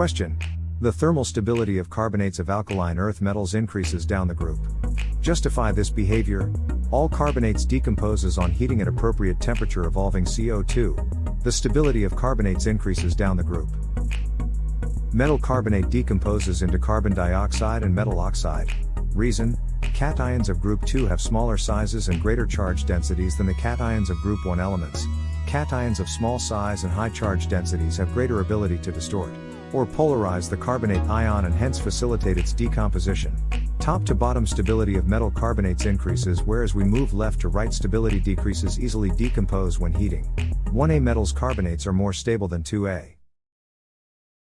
Question. The thermal stability of carbonates of alkaline earth metals increases down the group. Justify this behavior. All carbonates decomposes on heating at appropriate temperature evolving CO2. The stability of carbonates increases down the group. Metal carbonate decomposes into carbon dioxide and metal oxide. Reason Cations of group 2 have smaller sizes and greater charge densities than the cations of group 1 elements. Cations of small size and high charge densities have greater ability to distort or polarize the carbonate ion and hence facilitate its decomposition. Top to bottom stability of metal carbonates increases whereas we move left to right stability decreases easily decompose when heating. 1A metals carbonates are more stable than 2A.